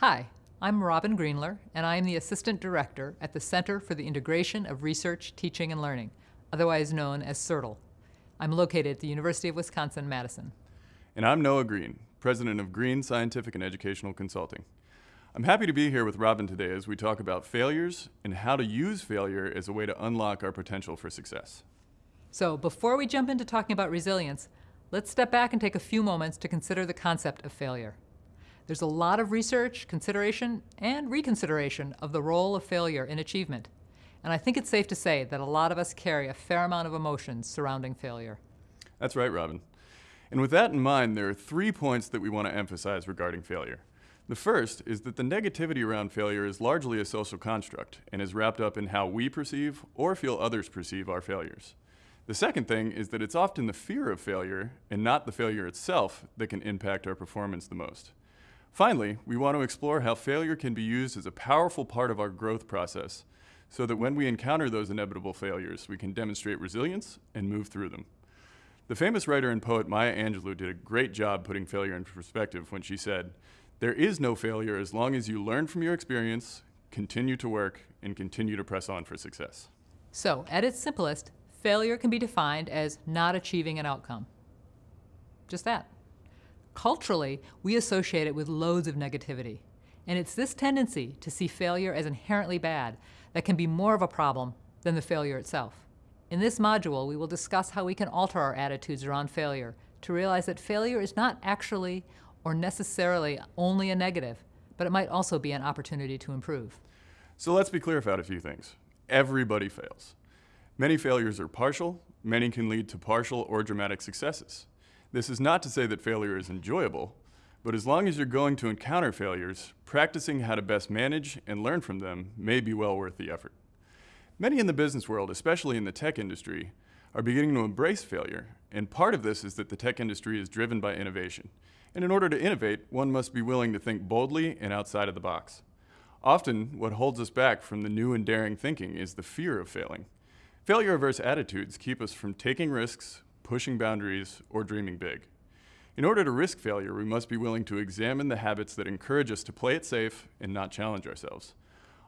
Hi, I'm Robin Greenler, and I am the Assistant Director at the Center for the Integration of Research, Teaching, and Learning, otherwise known as CIRTL. I'm located at the University of Wisconsin-Madison. And I'm Noah Green, President of Green Scientific and Educational Consulting. I'm happy to be here with Robin today as we talk about failures and how to use failure as a way to unlock our potential for success. So before we jump into talking about resilience, let's step back and take a few moments to consider the concept of failure. There's a lot of research, consideration, and reconsideration of the role of failure in achievement. And I think it's safe to say that a lot of us carry a fair amount of emotions surrounding failure. That's right, Robin. And with that in mind, there are three points that we want to emphasize regarding failure. The first is that the negativity around failure is largely a social construct and is wrapped up in how we perceive or feel others perceive our failures. The second thing is that it's often the fear of failure and not the failure itself that can impact our performance the most. Finally, we want to explore how failure can be used as a powerful part of our growth process so that when we encounter those inevitable failures, we can demonstrate resilience and move through them. The famous writer and poet Maya Angelou did a great job putting failure into perspective when she said, there is no failure as long as you learn from your experience, continue to work, and continue to press on for success. So, at its simplest, failure can be defined as not achieving an outcome. Just that. Culturally, we associate it with loads of negativity. And it's this tendency to see failure as inherently bad that can be more of a problem than the failure itself. In this module, we will discuss how we can alter our attitudes around failure to realize that failure is not actually or necessarily only a negative, but it might also be an opportunity to improve. So let's be clear about a few things. Everybody fails. Many failures are partial, many can lead to partial or dramatic successes. This is not to say that failure is enjoyable, but as long as you're going to encounter failures, practicing how to best manage and learn from them may be well worth the effort. Many in the business world, especially in the tech industry, are beginning to embrace failure, and part of this is that the tech industry is driven by innovation. And in order to innovate, one must be willing to think boldly and outside of the box. Often, what holds us back from the new and daring thinking is the fear of failing. Failure-averse attitudes keep us from taking risks, pushing boundaries, or dreaming big. In order to risk failure, we must be willing to examine the habits that encourage us to play it safe and not challenge ourselves.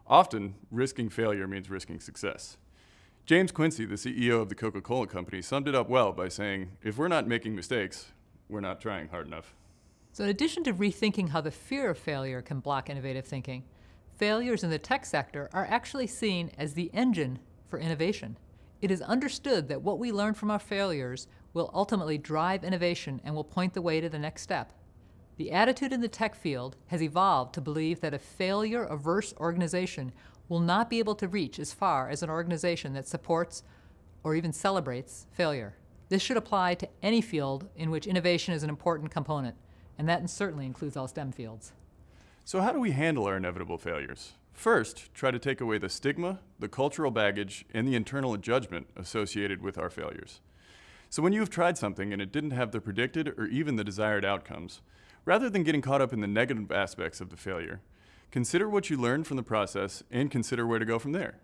Often, risking failure means risking success. James Quincy, the CEO of the Coca-Cola Company, summed it up well by saying, if we're not making mistakes, we're not trying hard enough. So in addition to rethinking how the fear of failure can block innovative thinking, failures in the tech sector are actually seen as the engine for innovation. It is understood that what we learn from our failures will ultimately drive innovation and will point the way to the next step. The attitude in the tech field has evolved to believe that a failure-averse organization will not be able to reach as far as an organization that supports or even celebrates failure. This should apply to any field in which innovation is an important component, and that certainly includes all STEM fields. So how do we handle our inevitable failures? First, try to take away the stigma, the cultural baggage, and the internal judgment associated with our failures. So when you've tried something and it didn't have the predicted or even the desired outcomes, rather than getting caught up in the negative aspects of the failure, consider what you learned from the process and consider where to go from there.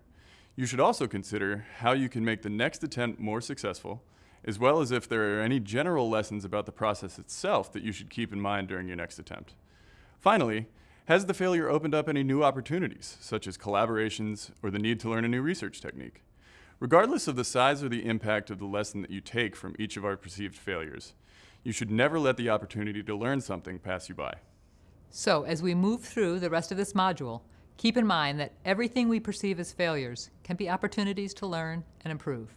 You should also consider how you can make the next attempt more successful, as well as if there are any general lessons about the process itself that you should keep in mind during your next attempt. Finally, has the failure opened up any new opportunities, such as collaborations or the need to learn a new research technique? Regardless of the size or the impact of the lesson that you take from each of our perceived failures, you should never let the opportunity to learn something pass you by. So, as we move through the rest of this module, keep in mind that everything we perceive as failures can be opportunities to learn and improve.